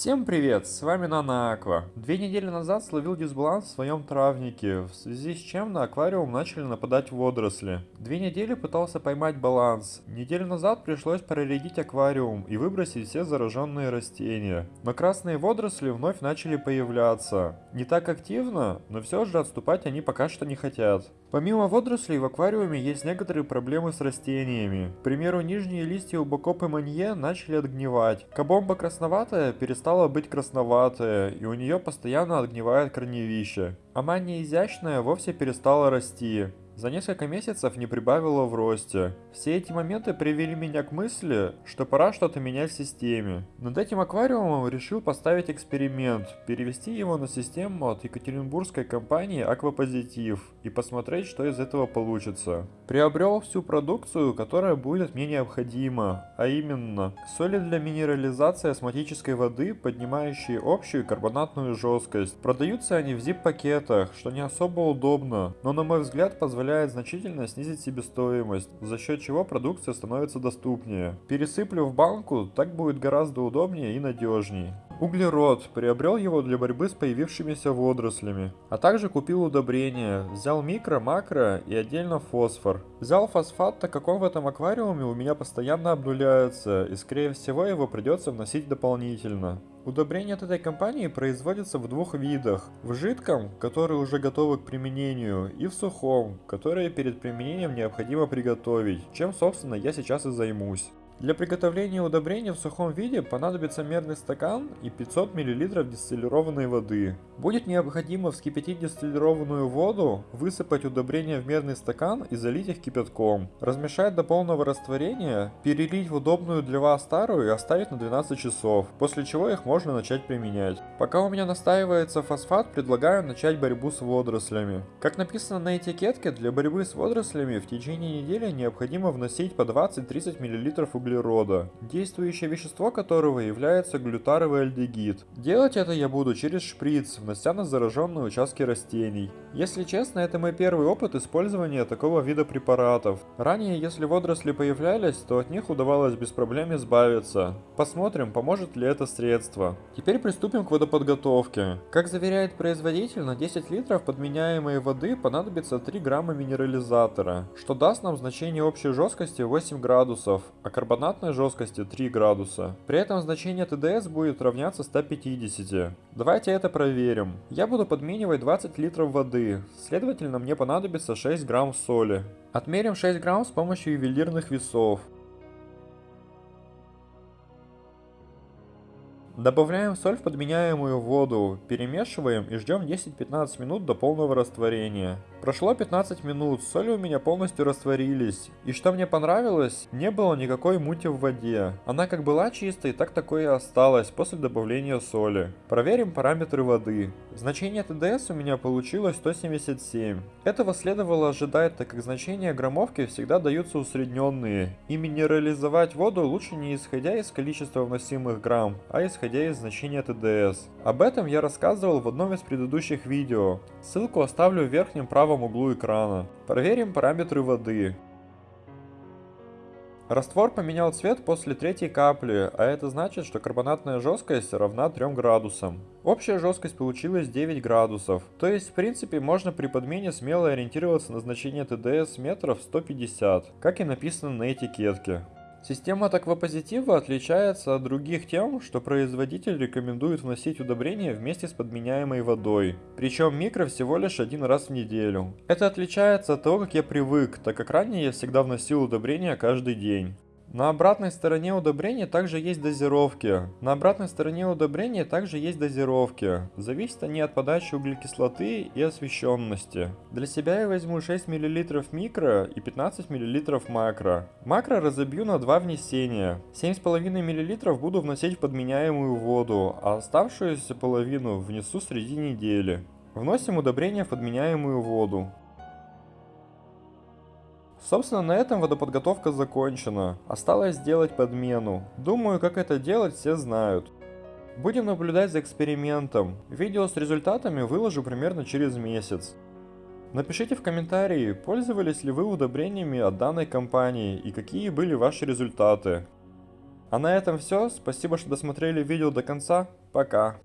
Всем привет, с вами Нана Аква. Две недели назад словил дисбаланс в своем травнике, в связи с чем на аквариум начали нападать водоросли. Две недели пытался поймать баланс. Неделю назад пришлось проредить аквариум и выбросить все зараженные растения. Но красные водоросли вновь начали появляться. Не так активно, но все же отступать они пока что не хотят. Помимо водорослей в аквариуме есть некоторые проблемы с растениями. К примеру, нижние листья у Бокоп и Манье начали отгнивать. Кабомба красноватая перестала быть красноватая, и у нее постоянно отгнивает корневище. А мания изящная вовсе перестала расти за несколько месяцев не прибавило в росте. Все эти моменты привели меня к мысли, что пора что-то менять в системе. Над этим аквариумом решил поставить эксперимент, перевести его на систему от екатеринбургской компании Аквапозитив и посмотреть, что из этого получится. Приобрел всю продукцию, которая будет мне необходима, а именно соли для минерализации осмотической воды, поднимающие общую карбонатную жесткость. Продаются они в zip-пакетах, что не особо удобно, но на мой взгляд позволяет позволяет значительно снизить себестоимость, за счет чего продукция становится доступнее. Пересыплю в банку, так будет гораздо удобнее и надежнее. Углерод. Приобрел его для борьбы с появившимися водорослями. А также купил удобрения. Взял микро, макро и отдельно фосфор. Взял фосфат, так как он в этом аквариуме у меня постоянно обнуляется, и скорее всего его придется вносить дополнительно. Удобрения от этой компании производятся в двух видах. В жидком, который уже готовы к применению, и в сухом, которое перед применением необходимо приготовить, чем собственно я сейчас и займусь. Для приготовления удобрения в сухом виде понадобится мерный стакан и 500 мл дистиллированной воды. Будет необходимо вскипятить дистиллированную воду, высыпать удобрения в мерный стакан и залить их кипятком. Размешать до полного растворения, перелить в удобную для вас старую и оставить на 12 часов, после чего их можно начать применять. Пока у меня настаивается фосфат, предлагаю начать борьбу с водорослями. Как написано на этикетке, для борьбы с водорослями в течение недели необходимо вносить по 20-30 мл углерода углерода, действующее вещество которого является глютаровый альдегид. Делать это я буду через шприц, внося на зараженные участки растений. Если честно, это мой первый опыт использования такого вида препаратов. Ранее, если водоросли появлялись, то от них удавалось без проблем избавиться. Посмотрим, поможет ли это средство. Теперь приступим к водоподготовке. Как заверяет производитель, на 10 литров подменяемой воды понадобится 3 грамма минерализатора, что даст нам значение общей жесткости 8 градусов, а карбонат карбонатной жесткости 3 градуса. При этом значение ТДС будет равняться 150. Давайте это проверим. Я буду подменивать 20 литров воды, следовательно мне понадобится 6 грамм соли. Отмерим 6 грамм с помощью ювелирных весов. Добавляем соль в подменяемую воду, перемешиваем и ждем 10-15 минут до полного растворения. Прошло 15 минут, соли у меня полностью растворились. И что мне понравилось, не было никакой мути в воде. Она как была чистой, так такое и осталось после добавления соли. Проверим параметры воды. Значение ТДС у меня получилось 177. Этого следовало ожидать, так как значения граммовки всегда даются усредненные. И минерализовать воду лучше не исходя из количества вносимых грамм, а исходя из значения ТДС. Об этом я рассказывал в одном из предыдущих видео. Ссылку оставлю в верхнем правом углу экрана. Проверим параметры воды. Раствор поменял цвет после третьей капли, а это значит, что карбонатная жесткость равна 3 градусам. Общая жесткость получилась 9 градусов, то есть в принципе можно при подмене смело ориентироваться на значение ТДС метров 150, как и написано на этикетке. Система таквопозитива отличается от других тем, что производитель рекомендует вносить удобрения вместе с подменяемой водой. Причем микро всего лишь один раз в неделю. Это отличается от того, как я привык, так как ранее я всегда вносил удобрения каждый день. На обратной стороне удобрения также есть дозировки. На обратной стороне удобрения также есть дозировки. Зависят они от подачи углекислоты и освещенности. Для себя я возьму 6 мл микро и 15 мл макро. Макро разобью на два внесения. 7,5 мл буду вносить в подменяемую воду, а оставшуюся половину внесу среди недели. Вносим удобрение в подменяемую воду. Собственно, на этом водоподготовка закончена. Осталось сделать подмену. Думаю, как это делать все знают. Будем наблюдать за экспериментом. Видео с результатами выложу примерно через месяц. Напишите в комментарии, пользовались ли вы удобрениями от данной компании и какие были ваши результаты. А на этом все. Спасибо, что досмотрели видео до конца. Пока.